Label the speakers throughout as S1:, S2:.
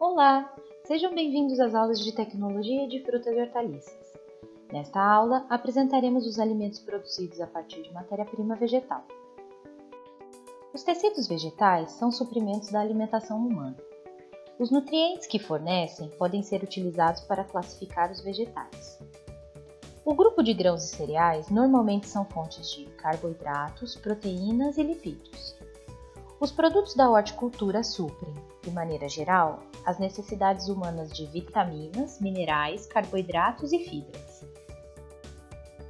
S1: Olá, sejam bem-vindos às aulas de Tecnologia de Frutas e Hortaliças. Nesta aula, apresentaremos os alimentos produzidos a partir de matéria-prima vegetal. Os tecidos vegetais são suprimentos da alimentação humana. Os nutrientes que fornecem podem ser utilizados para classificar os vegetais. O grupo de grãos e cereais normalmente são fontes de carboidratos, proteínas e lipídios. Os produtos da horticultura suprem, de maneira geral, as necessidades humanas de vitaminas, minerais, carboidratos e fibras.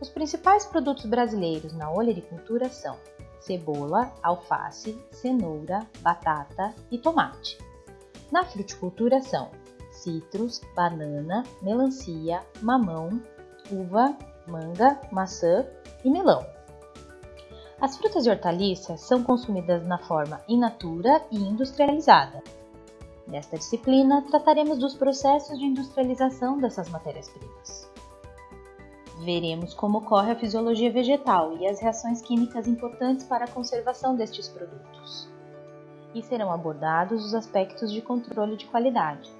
S1: Os principais produtos brasileiros na olericultura são cebola, alface, cenoura, batata e tomate. Na fruticultura são citros, banana, melancia, mamão, uva, manga, maçã e melão. As frutas e hortaliças são consumidas na forma in natura e industrializada. Nesta disciplina, trataremos dos processos de industrialização dessas matérias-primas. Veremos como ocorre a fisiologia vegetal e as reações químicas importantes para a conservação destes produtos. E serão abordados os aspectos de controle de qualidade.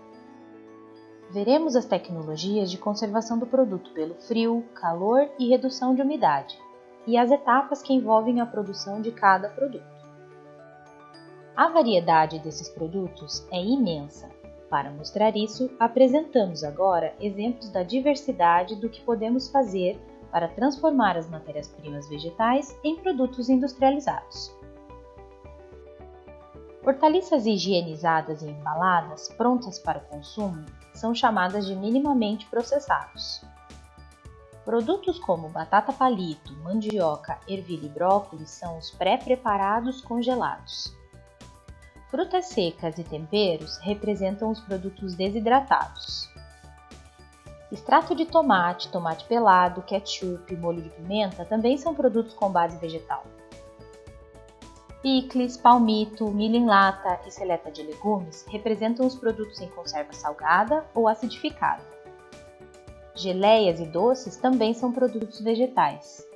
S1: Veremos as tecnologias de conservação do produto pelo frio, calor e redução de umidade e as etapas que envolvem a produção de cada produto. A variedade desses produtos é imensa. Para mostrar isso, apresentamos agora exemplos da diversidade do que podemos fazer para transformar as matérias-primas vegetais em produtos industrializados. Hortaliças higienizadas e embaladas prontas para o consumo são chamadas de minimamente processados. Produtos como batata palito, mandioca, ervilha e brócolis são os pré-preparados congelados. Frutas secas e temperos representam os produtos desidratados. Extrato de tomate, tomate pelado, ketchup molho de pimenta também são produtos com base vegetal. Picles, palmito, milho em lata e seleta de legumes representam os produtos em conserva salgada ou acidificada. Geleias e doces também são produtos vegetais.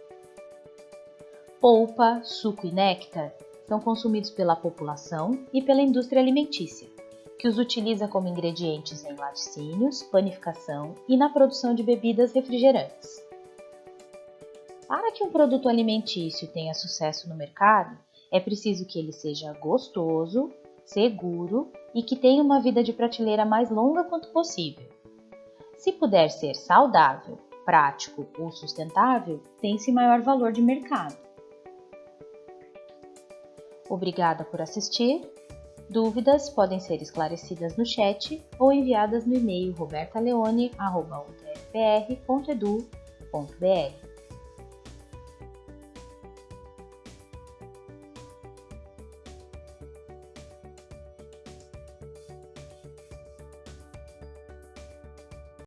S1: Polpa, suco e néctar são consumidos pela população e pela indústria alimentícia, que os utiliza como ingredientes em laticínios, panificação e na produção de bebidas refrigerantes. Para que um produto alimentício tenha sucesso no mercado, é preciso que ele seja gostoso, seguro e que tenha uma vida de prateleira mais longa quanto possível. Se puder ser saudável, prático ou sustentável, tem-se maior valor de mercado. Obrigada por assistir. Dúvidas podem ser esclarecidas no chat ou enviadas no e-mail robertaleone.utfpr.edu.br.